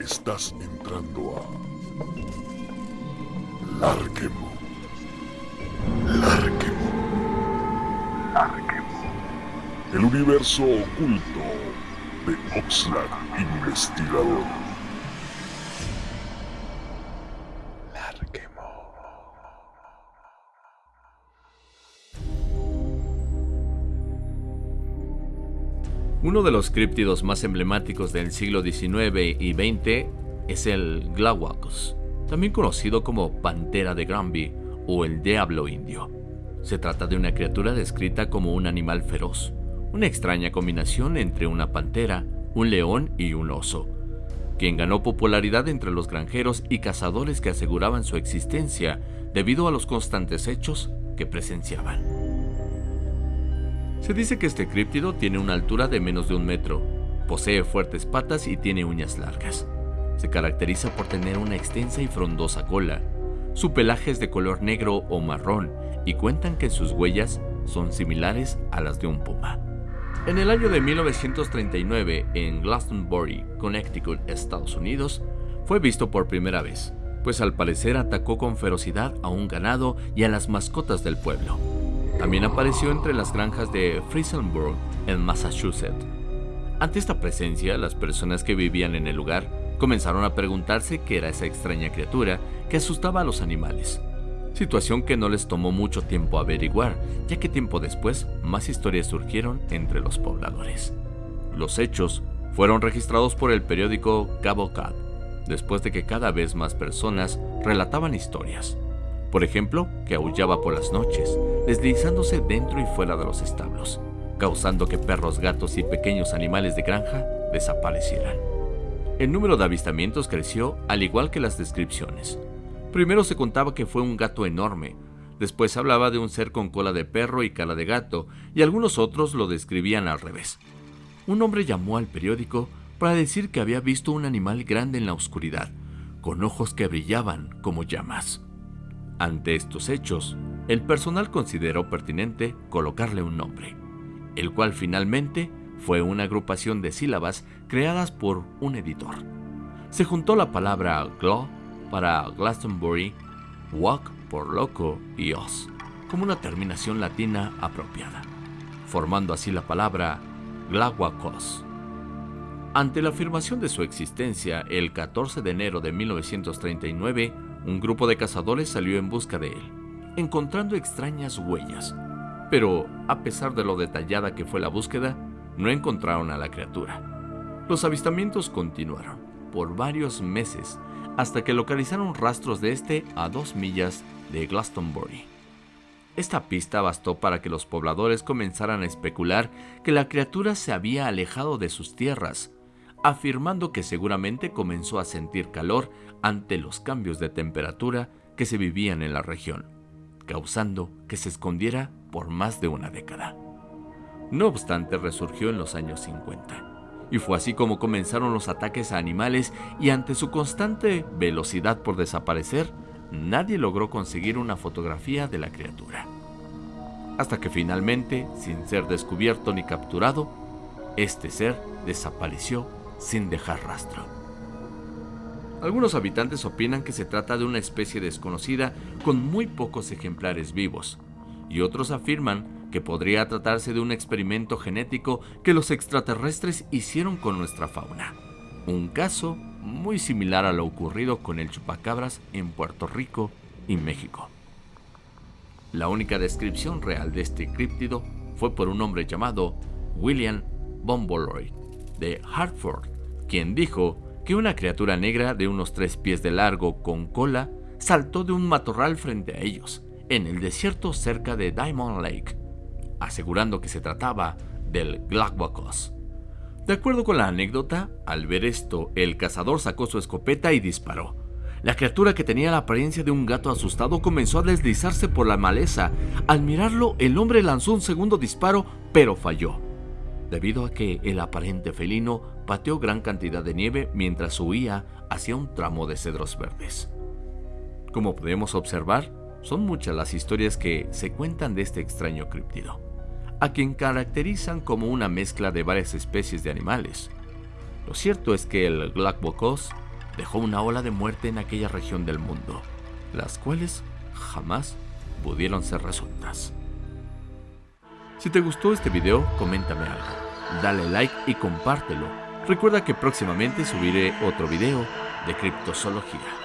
Estás entrando a Larquemo. Larquemo. Larquemo. El universo oculto de Oxlack Investigador. Uno de los críptidos más emblemáticos del siglo XIX y XX es el Glawakus, también conocido como Pantera de Granby o el Diablo Indio. Se trata de una criatura descrita como un animal feroz, una extraña combinación entre una pantera, un león y un oso, quien ganó popularidad entre los granjeros y cazadores que aseguraban su existencia debido a los constantes hechos que presenciaban. Se dice que este críptido tiene una altura de menos de un metro, posee fuertes patas y tiene uñas largas. Se caracteriza por tener una extensa y frondosa cola. Su pelaje es de color negro o marrón y cuentan que sus huellas son similares a las de un puma. En el año de 1939, en Glastonbury, Connecticut, Estados Unidos, fue visto por primera vez, pues al parecer atacó con ferocidad a un ganado y a las mascotas del pueblo. También apareció entre las granjas de Frisenburg, en Massachusetts. Ante esta presencia, las personas que vivían en el lugar comenzaron a preguntarse qué era esa extraña criatura que asustaba a los animales. Situación que no les tomó mucho tiempo averiguar, ya que tiempo después más historias surgieron entre los pobladores. Los hechos fueron registrados por el periódico Cabo Cat, después de que cada vez más personas relataban historias. Por ejemplo, que aullaba por las noches, deslizándose dentro y fuera de los establos, causando que perros, gatos y pequeños animales de granja desaparecieran. El número de avistamientos creció al igual que las descripciones. Primero se contaba que fue un gato enorme, después hablaba de un ser con cola de perro y cara de gato, y algunos otros lo describían al revés. Un hombre llamó al periódico para decir que había visto un animal grande en la oscuridad, con ojos que brillaban como llamas. Ante estos hechos, el personal consideró pertinente colocarle un nombre, el cual finalmente fue una agrupación de sílabas creadas por un editor. Se juntó la palabra GLO para Glastonbury, Walk por loco y os, como una terminación latina apropiada, formando así la palabra Glahuacos. Ante la afirmación de su existencia el 14 de enero de 1939, un grupo de cazadores salió en busca de él, encontrando extrañas huellas, pero a pesar de lo detallada que fue la búsqueda, no encontraron a la criatura. Los avistamientos continuaron por varios meses hasta que localizaron rastros de este a dos millas de Glastonbury. Esta pista bastó para que los pobladores comenzaran a especular que la criatura se había alejado de sus tierras, afirmando que seguramente comenzó a sentir calor ante los cambios de temperatura que se vivían en la región, causando que se escondiera por más de una década. No obstante, resurgió en los años 50, y fue así como comenzaron los ataques a animales y ante su constante velocidad por desaparecer, nadie logró conseguir una fotografía de la criatura. Hasta que finalmente, sin ser descubierto ni capturado, este ser desapareció sin dejar rastro. Algunos habitantes opinan que se trata de una especie desconocida con muy pocos ejemplares vivos, y otros afirman que podría tratarse de un experimento genético que los extraterrestres hicieron con nuestra fauna. Un caso muy similar a lo ocurrido con el chupacabras en Puerto Rico y México. La única descripción real de este críptido fue por un hombre llamado William Bomboloid de Hartford, quien dijo que una criatura negra de unos tres pies de largo con cola saltó de un matorral frente a ellos, en el desierto cerca de Diamond Lake, asegurando que se trataba del Glakwakos. De acuerdo con la anécdota, al ver esto, el cazador sacó su escopeta y disparó. La criatura que tenía la apariencia de un gato asustado comenzó a deslizarse por la maleza. Al mirarlo, el hombre lanzó un segundo disparo, pero falló debido a que el aparente felino pateó gran cantidad de nieve mientras huía hacia un tramo de cedros verdes. Como podemos observar, son muchas las historias que se cuentan de este extraño críptido, a quien caracterizan como una mezcla de varias especies de animales, Lo cierto es que el Glaxwokos dejó una ola de muerte en aquella región del mundo, las cuales jamás pudieron ser resueltas. Si te gustó este video, coméntame algo, dale like y compártelo. Recuerda que próximamente subiré otro video de criptozoología.